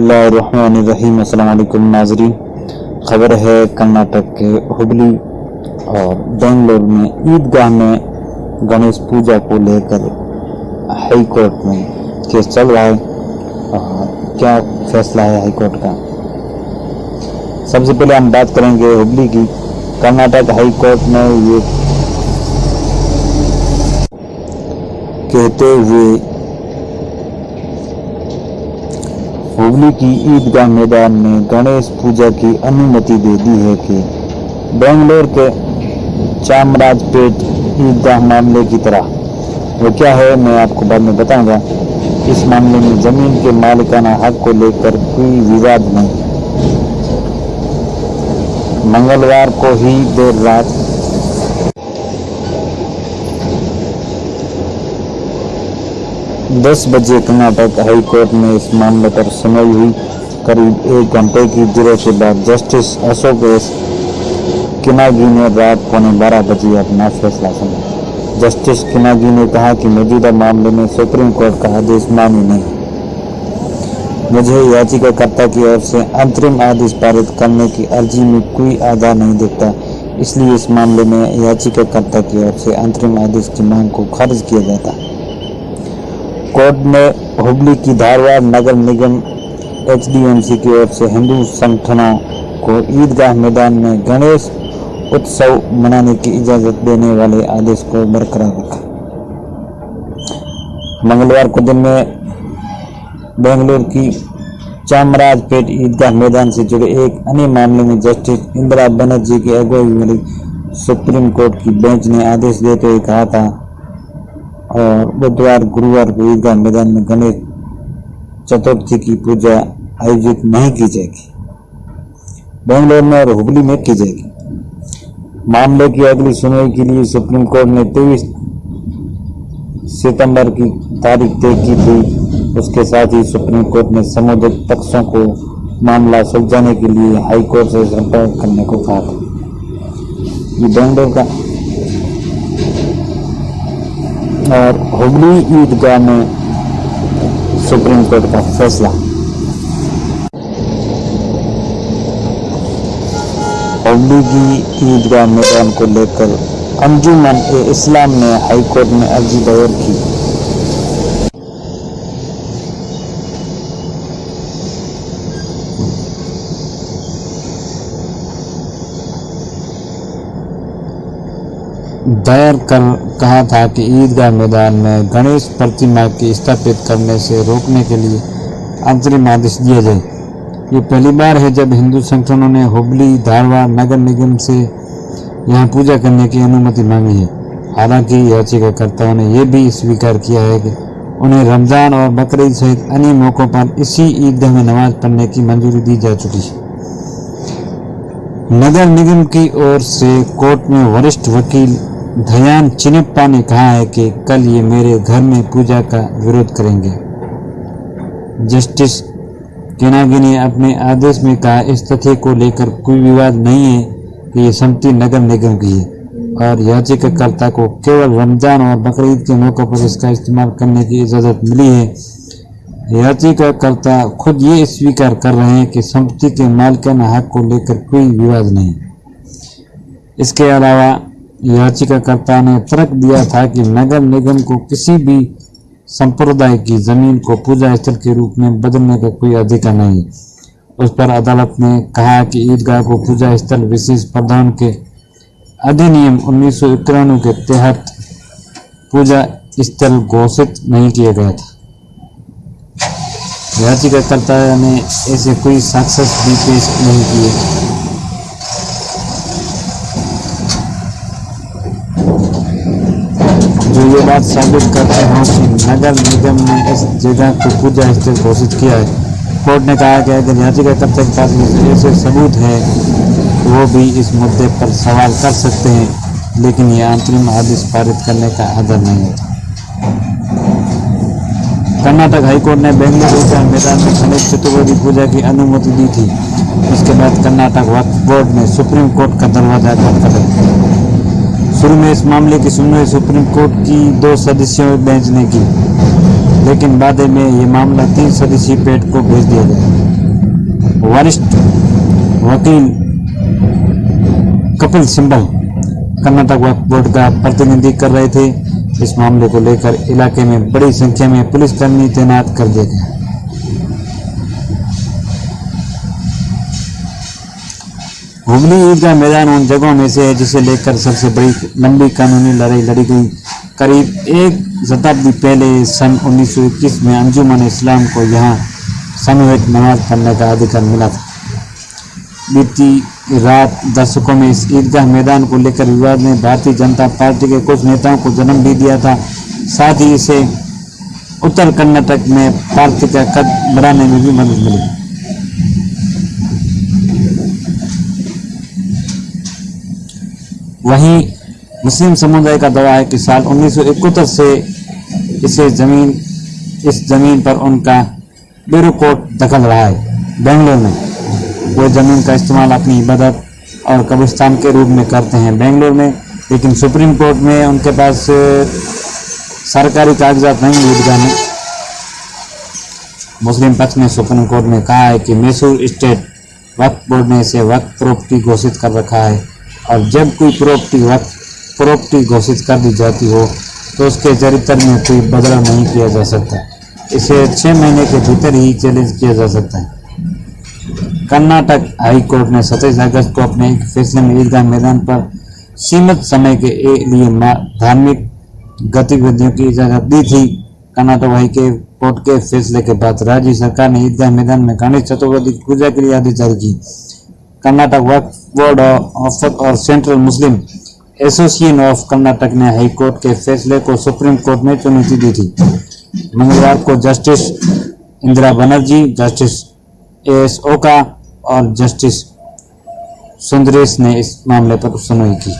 बसमीम अल्लाम खबर है कर्नाटक के हुबली और बेंगलोर में ईदगाह में गणेश पूजा को लेकर हाई कोर्ट में केस चल रहा है। क्या फैसला है हाई कोर्ट का? सबसे पहले हम बात करेंगे हुबली की। कर्नाटक हाई कोर्ट में ये कहते हुए हुगली की ईदगाह मैदान में गणेश पूजा की अनुमति दे दी है कि बेंगलोर के चामराजपेट ईदगाह मामले की तरह। वो क्या है, मैं आपको बाद में बताऊँगा। इस मामले में ज़मीन के मालिकाना हक को लेकर कोई विवाद नहीं। मंगलवार को ही देर रात दस बजे कर्नाटक हाई कोर्ट में इस मामले पर सुनवाई हुई। करीब एक घंटे की देर के बाद जस्टिस अशोक एस. किनागी ने रात पौने बारह बजे अपना फैसला सुना जस्टिस किनागी ने कहा कि मौजूदा मामले में सुप्रीम कोर्ट का आदेश मान्य नहीं मुझे याचिकाकर्ता की ओर से अंतरिम आदेश पारित करने की अर्जी में कोई आधार नहीं दिखता। इसलिए इस मामले में याचिकाकर्ता की ओर से अंतरिम आदेश की मांग को खारिज किया जाता। है कोर्ट ने हुबली की धारवाड़ नगर निगम एचडीएमसी की ओर से हिंदू संगठनों को ईदगाह मैदान में गणेश उत्सव मनाने की इजाज़त देने वाले आदेश को बरकरार रखा। मंगलवार को दिन में बेंगलुरु की चामराजपेट ईदगाह मैदान से जुड़े एक अन्य मामले में जस्टिस इंदिरा बनर्जी की अगुवाई वाली सुप्रीम कोर्ट की बेंच ने आदेश देते हुए कहा था और बुधवार, गुरुवार को ईदगाह मैदान में गणेश चतुर्थी की पूजा आयोजित नहीं की जाएगी। बेंगलोर में और हुबली में की जाएगी। मामले की अगली सुनवाई के लिए सुप्रीम कोर्ट ने तेईस सितंबर की तारीख तय की थी। उसके साथ ही सुप्रीम कोर्ट ने संबंधित पक्षों को मामला सुलझाने के लिए हाईकोर्ट से संपर्क करने को कहा था। बेंगलोर का और हुगली ईदगाह में सुप्रीम कोर्ट का फैसला। हुगली की ईदगाह मैदान को लेकर अंजुमन ए इस्लाम ने हाईकोर्ट में अर्जी दायर की। दायर कर कहा था कि ईदगाह मैदान में गणेश प्रतिमा की स्थापित करने से रोकने के लिए अंतरिम आदेश दिया जाए ये पहली बार है जब हिंदू संगठनों ने हुबली धारवाड़ नगर निगम से यहाँ पूजा करने की अनुमति मांगी है। हालाँकि याचिकाकर्ताओं ने यह भी स्वीकार किया है कि उन्हें रमज़ान और बकरीद सहित अन्य मौक़ों पर इसी ईदगाह में नमाज़ पढ़ने की मंजूरी दी जा चुकी है। नगर निगम की ओर से कोर्ट में वरिष्ठ वकील धयान चिनप्पा ने कहा है कि कल ये मेरे घर में पूजा का विरोध करेंगे। जस्टिस केनागी ने अपने आदेश में कहा, इस तथ्य को लेकर कोई विवाद नहीं है कि ये समिति नगर निगम की है और याचिकाकर्ता को केवल रमज़ान और बकरीद के मौके पर इसका इस्तेमाल करने की इजाज़त मिली है। याचिकाकर्ता खुद ये स्वीकार कर रहे हैं कि संपत्ति के मालिकाना हक को लेकर कोई विवाद नहीं। इसके अलावा याचिकाकर्ता ने तर्क दिया था कि नगर निगम को किसी भी संप्रदाय की ज़मीन को पूजा स्थल के रूप में बदलने का कोई अधिकार नहीं। उस पर अदालत ने कहा कि ईदगाह को पूजा स्थल विशेष प्रधान के अधिनियम उन्नीस के तहत पूजा स्थल घोषित नहीं किया गया था। याचिकाकर्ता ने ऐसे कोई साक्ष्य भी पेश नहीं किए। ये बात साबित करते हैं कि नगर निगम ने इस जगह को पूजा स्थल घोषित किया है। कोर्ट ने कहा कि अगर याचिकाकर्ता के पास ऐसे सबूत है, वो भी इस मुद्दे पर सवाल कर सकते हैं, लेकिन ये अंतरिम आदेश पारित करने का आदर नहीं है। कर्नाटक हाईकोर्ट ने बेंगलुरु के मैदान में गणेश चतुर्वेदी पूजा की अनुमति दी थी। उसके बाद कर्नाटक वक्फ बोर्ड ने सुप्रीम कोर्ट का दरवाज़ा बंद कर दिया। शुरू में इस मामले की सुनवाई सुप्रीम कोर्ट की दो सदस्यों बेंच ने की। लेकिन बाद में ये मामला तीन सदस्यीय पेट को भेज दिया गया। वरिष्ठ वकील कपिल सिंबल कर्नाटक वक्फ बोर्ड का प्रतिनिधि कर रहे थे। इस मामले को लेकर इलाके में बड़ी संख्या में पुलिसकर्मी तैनात कर दिए गए। हुगली ईदगाह मैदान उन जगहों में से है जिसे लेकर सबसे बड़ी लंबी कानूनी लड़ाई लड़ी गई। करीब एक शताब्दी पहले सन 1921 में अंजुमन इस्लाम को यहाँ सामूहिक नमाज़ पढ़ने का अधिकार मिला था। बीती रात दर्शकों में इस ईदगाह मैदान को लेकर विवाद ने भारतीय जनता पार्टी के कुछ नेताओं को जन्म भी दिया था। साथ ही इसे उत्तर कर्नाटक में पार्टी का कद बढ़ाने में भी मदद मिली। वहीं मुस्लिम समुदाय का दावा है कि साल 1971 से इसे ज़मीन, इस ज़मीन पर उनका ब्यूरो कोर्ट दखल रहा है। बेंगलोर में वो ज़मीन का इस्तेमाल अपनी इबादत और कब्रिस्तान के रूप में करते हैं। बेंगलोर में, लेकिन सुप्रीम कोर्ट में उनके पास सरकारी कागजात नहीं ईदगाह में मुस्लिम पक्ष ने सुप्रीम कोर्ट में कहा है कि मैसूर स्टेट वक्फ बोर्ड ने इसे वक्फ प्रॉपर्टी घोषित कर रखा है। और जब कोई प्रॉपर्टी वक्फ प्रॉपर्टी घोषित कर दी जाती हो तो उसके चरित्र में कोई बदलाव नहीं किया जा सकता। इसे छः महीने के भीतर ही चैलेंज किया जा सकता है। कर्नाटक हाई कोर्ट ने सत्ताईस अगस्त को अपने फैसले में ईदगाह मैदान पर सीमित समय के लिए धार्मिक गतिविधियों की इजाज़त दी थी। कर्नाटक हाई के कोर्ट के फैसले के बाद राज्य सरकार ने ईदगाह मैदान में गणेश चतुर्थी की पूजा के लिए आदेश जारी की। कर्नाटक वर्क बोर्ड ऑफ़ और central Muslim association of Karnataka ने हाई कोर्ट के फैसले को सुप्रीम कोर्ट में चुनौती दी थी। मंगलवार को justice Indira Banerjee justice A S Oka और जस्टिस सुंदरेश ने इस मामले पर सुनवाई की।